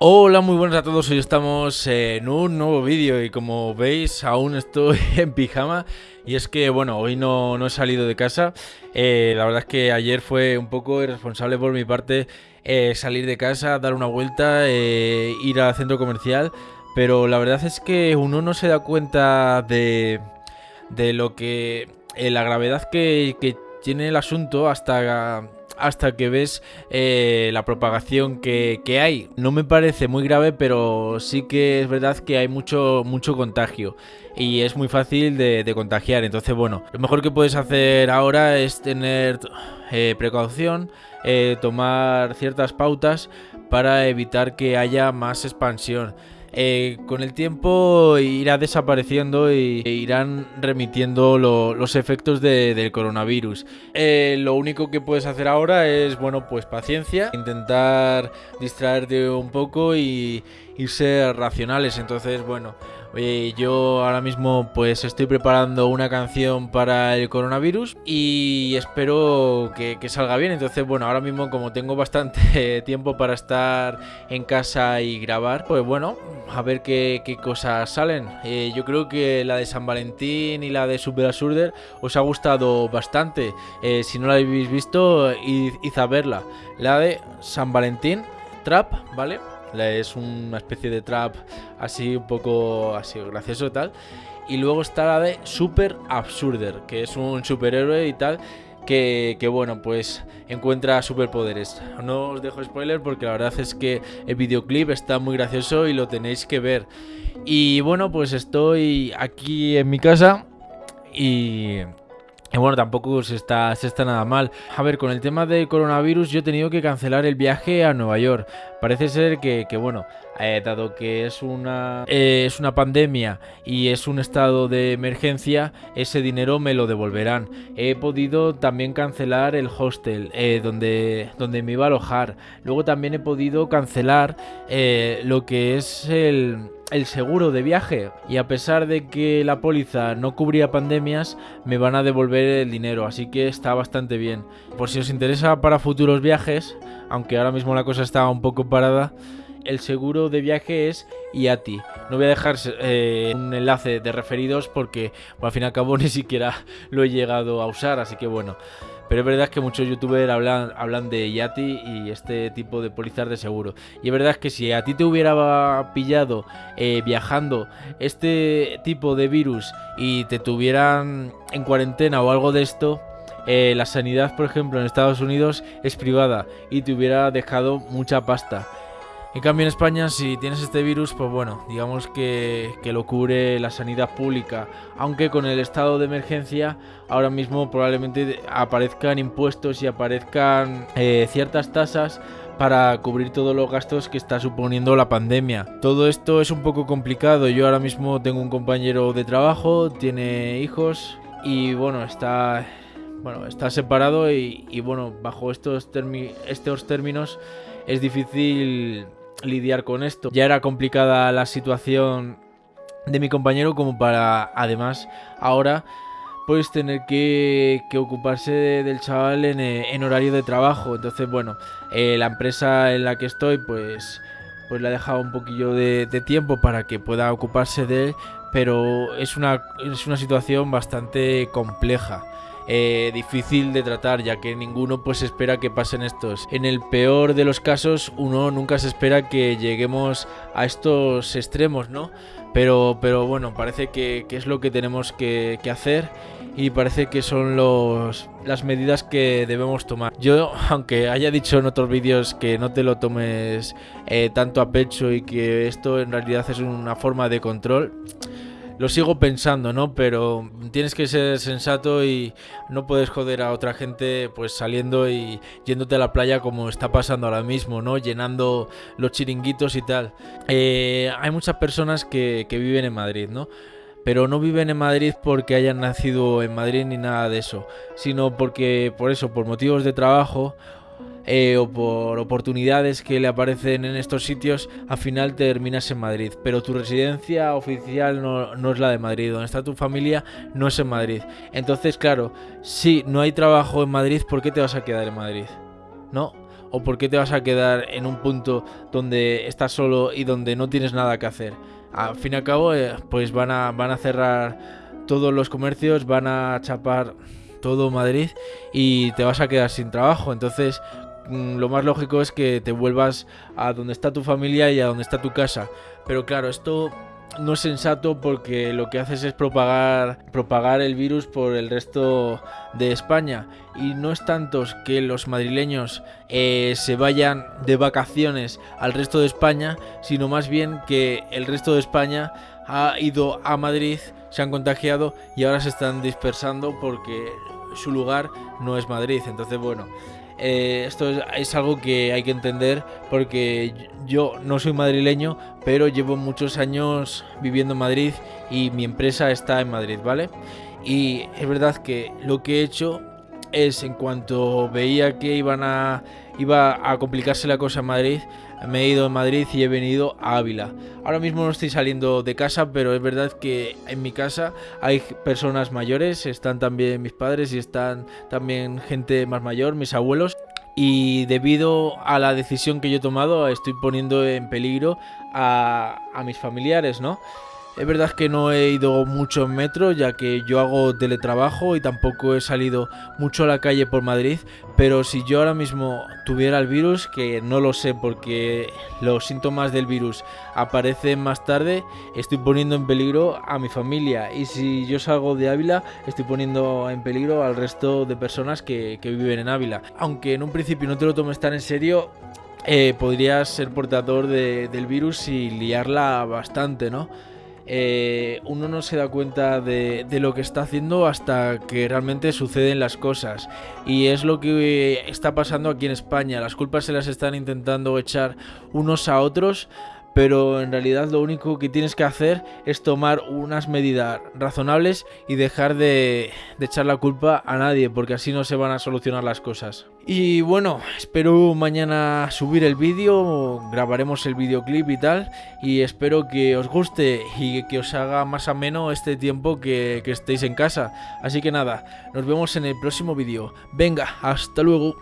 Hola, muy buenas a todos. Hoy estamos en un nuevo vídeo y como veis aún estoy en pijama y es que bueno, hoy no, he salido de casa. Eh, la verdad es que ayer fue un poco irresponsable por mi parte eh, salir de casa, dar una vuelta, eh, ir al centro comercial, pero la verdad es que uno no se da cuenta de, de lo que... la gravedad que tiene el asunto hasta hasta que ves eh, la propagación que, hay. No me parece muy grave, pero sí que es verdad que hay mucho, mucho contagio y es muy fácil de, contagiar. Entonces, bueno, lo mejor que puedes hacer ahora es tener eh, precaución, eh, tomar ciertas pautas para evitar que haya más expansión. Eh, con el tiempo irá desapareciendo e irán remitiendo los efectos del coronavirus. Eh, lo único que puedes hacer ahora es, bueno, pues paciencia, intentar distraerte un poco y, y ser racionales. Entonces, bueno, yo ahora mismo pues estoy preparando una canción para el coronavirus y espero que, salga bien. Entonces, bueno, ahora mismo como tengo bastante tiempo para estar en casa y grabar, pues bueno, a ver qué, cosas salen. Eh, yo creo que la de San Valentín y la de Super Absurder os ha gustado bastante. Eh, si no la habéis visto, id, id a verla. La de San Valentín, Trap, ¿vale? Es una especie de trap así un poco así gracioso y tal. Y luego está la de Super Absurder, que es un superhéroe y tal. Que, que, bueno, pues encuentra superpoderes. No os dejo spoiler porque la verdad es que el videoclip está muy gracioso y lo tenéis que ver. Y bueno, pues estoy aquí en mi casa y y bueno, tampoco se está, se está nada mal. A ver, con el tema del coronavirus yo he tenido que cancelar el viaje a Nueva York. Parece ser que, bueno, eh, dado que es una, eh, es una pandemia y es un estado de emergencia, ese dinero me lo devolverán. He podido también cancelar el hostel eh, donde, donde me iba a alojar. Luego también he podido cancelar lo que es el el seguro de viaje y a pesar de que la póliza no cubría pandemias, me van a devolver el dinero, así que está bastante bien. Por si os interesa para futuros viajes, aunque ahora mismo la cosa está un poco parada, el seguro de viaje es IATI. No voy a dejar eh, un enlace de referidos porque al fin y al cabo ni siquiera lo he llegado a usar, así que bueno. Pero es verdad que muchos youtubers hablan, de Yati y este tipo de pólizas de seguro. Y es verdad que si a ti te hubiera pillado eh, viajando este tipo de virus y te tuvieran en cuarentena o algo de esto, eh, la sanidad, por ejemplo, en Estados Unidos es privada y te hubiera dejado mucha pasta. En cambio en España si tienes este virus, pues bueno, digamos que, lo cubre la sanidad pública, aunque con el estado de emergencia ahora mismo probablemente aparezcan impuestos y aparezcan eh, ciertas tasas para cubrir todos los gastos que está suponiendo la pandemia. Todo esto es un poco complicado, yo ahora mismo tengo un compañero de trabajo, tiene hijos y bueno, está bueno, está separado y, bueno, bajo estos, estos términos es difícil lidiar con esto. Ya era complicada la situación de mi compañero como para además ahora pues tener que, ocuparse del chaval eh, en, horario de trabajo. Entonces, bueno, eh, la empresa en la que estoy pues, pues le ha dejado un poquillo de, de, tiempo para que pueda ocuparse de él, pero es una, es una situación bastante compleja. Eh, difícil de tratar, ya que ninguno pues espera que pasen estos. En el peor de los casos, uno nunca se espera que lleguemos a estos extremos, ¿no? Pero, pero bueno, parece que, es lo que tenemos que, hacer y parece que son los, las medidas que debemos tomar. Yo, aunque haya dicho en otros vídeos que no te lo tomes eh, tanto a pecho y que esto en realidad es una forma de control, lo sigo pensando, ¿no? Pero tienes que ser sensato y no puedes joder a otra gente pues saliendo y yéndote a la playa como está pasando ahora mismo, ¿no? Llenando los chiringuitos y tal. Eh, hay muchas personas que, que viven en Madrid, ¿no? pero no viven en Madrid porque hayan nacido en Madrid ni nada de eso, sino porque por eso, por motivos de trabajo eh, o por oportunidades que le aparecen en estos sitios, al final terminas en Madrid. Pero tu residencia oficial no, es la de Madrid, donde está tu familia no es en Madrid. Entonces, claro, si no hay trabajo en Madrid, ¿por qué te vas a quedar en Madrid? ¿No? o por qué te vas a quedar en un punto donde estás solo y donde no tienes nada que hacer. Al fin y al cabo, eh, pues van a, van a cerrar todos los comercios, van a chapar todo Madrid y te vas a quedar sin trabajo. Entonces, lo más lógico es que te vuelvas a donde está tu familia y a donde está tu casa. Pero claro, esto no es sensato porque lo que haces es propagar, propagar el virus por el resto de España. Y no es tanto que los madrileños eh, se vayan de vacaciones al resto de España, sino más bien que el resto de España ha ido a Madrid, se han contagiado y ahora se están dispersando porque su lugar no es Madrid. Entonces, bueno, eh, esto es, algo que hay que entender porque yo no soy madrileño, pero llevo muchos años viviendo en Madrid y mi empresa está en Madrid, ¿vale? Y es verdad que lo que he hecho es en cuanto veía que iban a iba a complicarse la cosa en Madrid, me he ido a Madrid y he venido a Ávila. Ahora mismo no estoy saliendo de casa, pero es verdad que en mi casa hay personas mayores, están también mis padres y están también gente más mayor, mis abuelos. Y debido a la decisión que yo he tomado, estoy poniendo en peligro a, a mis familiares, ¿no? Es verdad que no he ido mucho en metro, ya que yo hago teletrabajo y tampoco he salido mucho a la calle por Madrid, pero si yo ahora mismo tuviera el virus, que no lo sé porque los síntomas del virus aparecen más tarde, estoy poniendo en peligro a mi familia. Y si yo salgo de Ávila, estoy poniendo en peligro al resto de personas que, viven en Ávila. Aunque en un principio no te lo tomes tan en serio, eh, podrías ser portador del virus y liarla bastante, ¿no? Eh, uno no se da cuenta de, lo que está haciendo hasta que realmente suceden las cosas. Y es lo que está pasando aquí en España. Las culpas se las están intentando echar unos a otros pero en realidad lo único que tienes que hacer es tomar unas medidas razonables y dejar de, echar la culpa a nadie, porque así no se van a solucionar las cosas. Y bueno, espero mañana subir el vídeo, grabaremos el videoclip y tal, y espero que os guste y que os haga más ameno este tiempo que, que estéis en casa. Así que nada, nos vemos en el próximo vídeo. Venga, hasta luego.